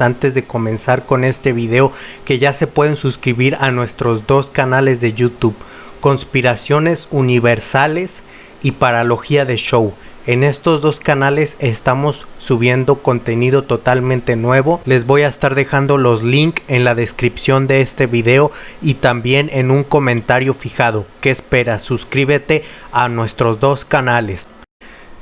antes de comenzar con este video que ya se pueden suscribir a nuestros dos canales de YouTube, Conspiraciones Universales y Paralogía de Show. En estos dos canales estamos subiendo contenido totalmente nuevo. Les voy a estar dejando los links en la descripción de este video y también en un comentario fijado. ¿Qué esperas? Suscríbete a nuestros dos canales.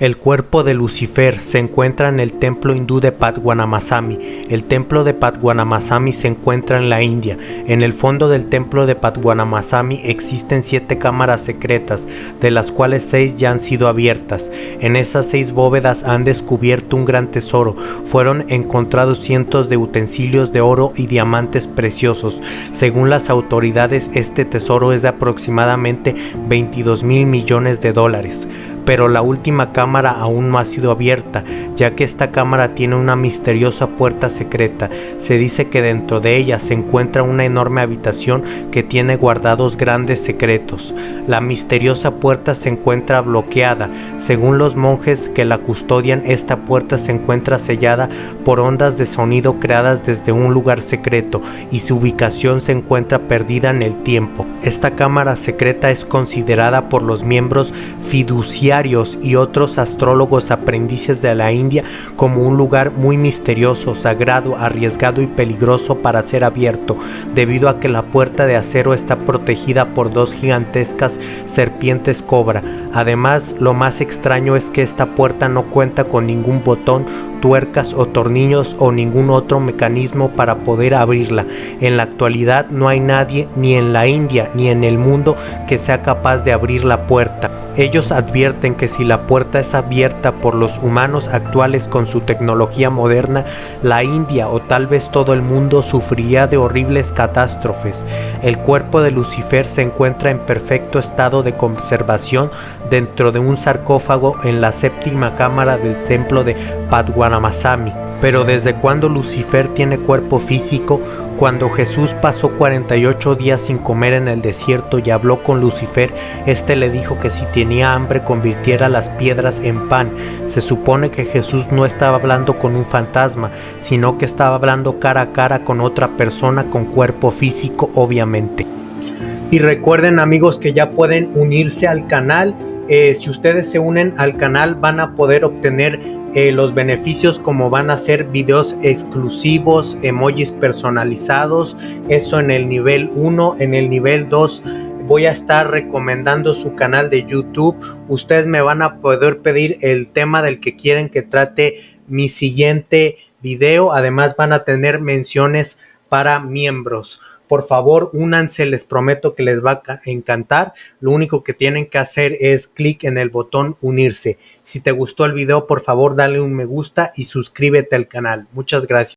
El cuerpo de Lucifer se encuentra en el templo hindú de Padwanamasami. El templo de Padwanamasami se encuentra en la India. En el fondo del templo de Padwanamasami existen siete cámaras secretas, de las cuales seis ya han sido abiertas. En esas seis bóvedas han descubierto un gran tesoro. Fueron encontrados cientos de utensilios de oro y diamantes preciosos. Según las autoridades, este tesoro es de aproximadamente 22 mil millones de dólares. Pero la última cámara cámara aún no ha sido abierta, ya que esta cámara tiene una misteriosa puerta secreta. Se dice que dentro de ella se encuentra una enorme habitación que tiene guardados grandes secretos. La misteriosa puerta se encuentra bloqueada. Según los monjes que la custodian, esta puerta se encuentra sellada por ondas de sonido creadas desde un lugar secreto y su ubicación se encuentra perdida en el tiempo. Esta cámara secreta es considerada por los miembros fiduciarios y otros astrólogos aprendices de la India como un lugar muy misterioso, sagrado, arriesgado y peligroso para ser abierto, debido a que la puerta de acero está protegida por dos gigantescas serpientes cobra. Además, lo más extraño es que esta puerta no cuenta con ningún botón, tuercas o tornillos o ningún otro mecanismo para poder abrirla. En la actualidad no hay nadie ni en la India ni en el mundo que sea capaz de abrir la puerta. Ellos advierten que si la puerta es abierta por los humanos actuales con su tecnología moderna, la India o tal vez todo el mundo sufriría de horribles catástrofes. El cuerpo de Lucifer se encuentra en perfecto estado de conservación dentro de un sarcófago en la séptima cámara del templo de Padwanamasami. Pero desde cuando Lucifer tiene cuerpo físico, cuando Jesús pasó 48 días sin comer en el desierto y habló con Lucifer, este le dijo que si tenía hambre convirtiera las piedras en pan. Se supone que Jesús no estaba hablando con un fantasma, sino que estaba hablando cara a cara con otra persona con cuerpo físico obviamente. Y recuerden amigos que ya pueden unirse al canal eh, si ustedes se unen al canal van a poder obtener eh, los beneficios como van a ser videos exclusivos, emojis personalizados, eso en el nivel 1, en el nivel 2 voy a estar recomendando su canal de YouTube. Ustedes me van a poder pedir el tema del que quieren que trate mi siguiente video. Además van a tener menciones para miembros. Por favor, únanse, les prometo que les va a encantar. Lo único que tienen que hacer es clic en el botón unirse. Si te gustó el video, por favor, dale un me gusta y suscríbete al canal. Muchas gracias.